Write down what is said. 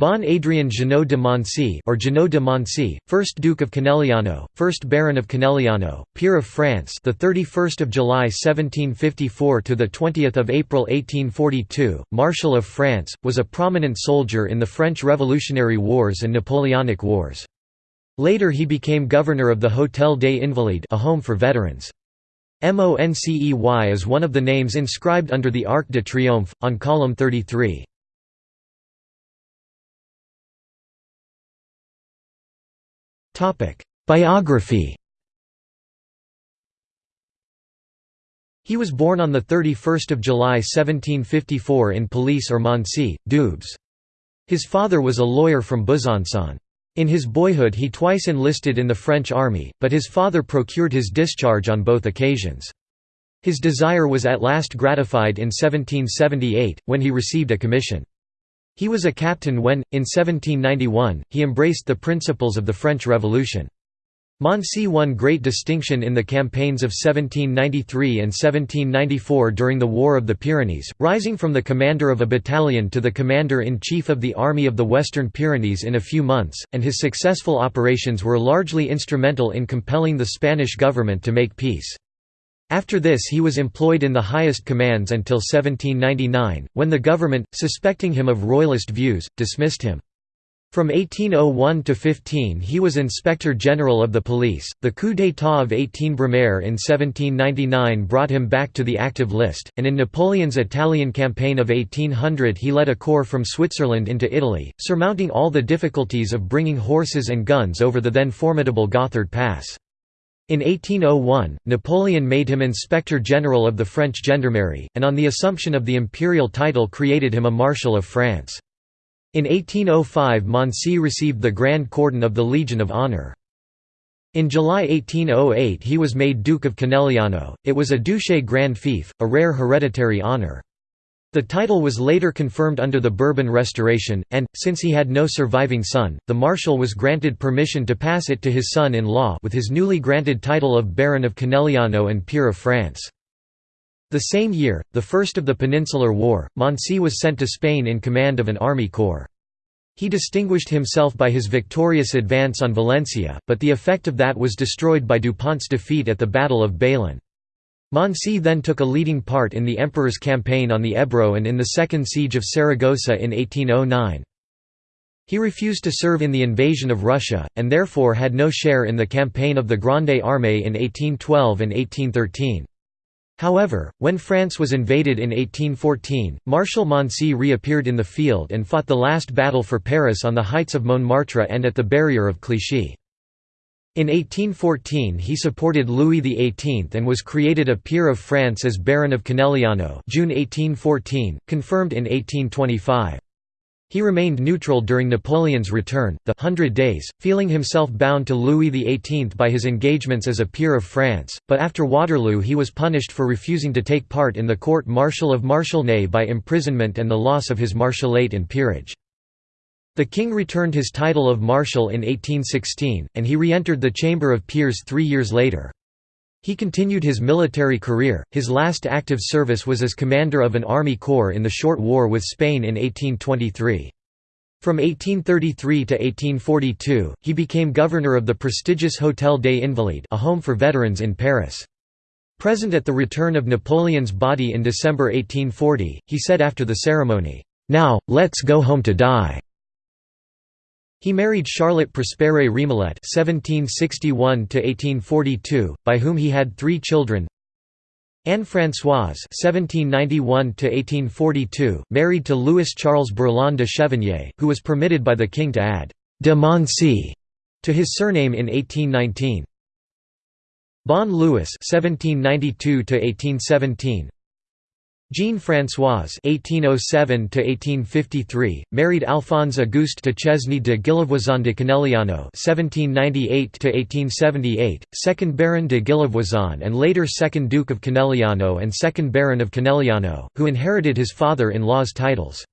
Bon Adrien Jeannot de Moncey or Jeannot de Moncey, 1st Duke of Conegliano, 1st Baron of Conegliano, peer of France, the 31st of July 1754 to the 20th of April 1842, Marshal of France, was a prominent soldier in the French Revolutionary Wars and Napoleonic Wars. Later he became governor of the Hôtel des Invalides, a home for veterans. Moncey is one of the names inscribed under the Arc de Triomphe on column 33. Biography He was born on 31 July 1754 in Palise or Moncey, Doubs. His father was a lawyer from Besançon. In his boyhood he twice enlisted in the French army, but his father procured his discharge on both occasions. His desire was at last gratified in 1778, when he received a commission. He was a captain when, in 1791, he embraced the principles of the French Revolution. Moncey won great distinction in the campaigns of 1793 and 1794 during the War of the Pyrenees, rising from the commander of a battalion to the commander-in-chief of the Army of the Western Pyrenees in a few months, and his successful operations were largely instrumental in compelling the Spanish government to make peace. After this he was employed in the highest commands until 1799, when the government, suspecting him of royalist views, dismissed him. From 1801 to 15 he was Inspector General of the Police. The coup d'état of 18 Brumaire in 1799 brought him back to the active list, and in Napoleon's Italian campaign of 1800 he led a corps from Switzerland into Italy, surmounting all the difficulties of bringing horses and guns over the then formidable Gotthard Pass. In 1801, Napoleon made him Inspector General of the French Gendarmerie, and on the assumption of the imperial title created him a Marshal of France. In 1805 Moncey received the Grand Cordon of the Legion of Honor. In July 1808 he was made Duke of Conegliano, it was a duché grand fief, a rare hereditary honor. The title was later confirmed under the Bourbon Restoration, and, since he had no surviving son, the Marshal was granted permission to pass it to his son-in-law with his newly granted title of Baron of Conegliano and Peer of France. The same year, the first of the Peninsular War, Moncey was sent to Spain in command of an army corps. He distinguished himself by his victorious advance on Valencia, but the effect of that was destroyed by Dupont's defeat at the Battle of Bailén. Moncey then took a leading part in the emperor's campaign on the Ebro and in the Second Siege of Saragossa in 1809. He refused to serve in the invasion of Russia, and therefore had no share in the campaign of the Grande Armée in 1812 and 1813. However, when France was invaded in 1814, Marshal Moncey reappeared in the field and fought the last battle for Paris on the heights of Montmartre and at the barrier of Clichy. In 1814 he supported Louis XVIII and was created a peer of France as Baron of Conegliano June 1814, confirmed in 1825. He remained neutral during Napoleon's return, the Hundred Days, feeling himself bound to Louis XVIII by his engagements as a peer of France, but after Waterloo he was punished for refusing to take part in the court-martial of Marshal Ney by imprisonment and the loss of his marshalate and peerage. The king returned his title of Marshal in 1816, and he re-entered the Chamber of Peers three years later. He continued his military career, his last active service was as commander of an army corps in the short war with Spain in 1823. From 1833 to 1842, he became governor of the prestigious Hôtel des Invalides a home for veterans in Paris. Present at the return of Napoleon's body in December 1840, he said after the ceremony, "'Now, let's go home to die'". He married Charlotte Prospère Remoulette (1761–1842), by whom he had three children. Anne Françoise (1791–1842), married to Louis Charles Berlin de Chevigné, who was permitted by the king to add de Moncey to his surname in 1819. Bon Louis (1792–1817), Jean-Françoise (1807–1853) married Alphonse Auguste de Guillevoisin de (1798–1878), second Baron de Guillevoisin and later second Duke of Conegliano and second Baron of Conegliano, who inherited his father-in-law's titles.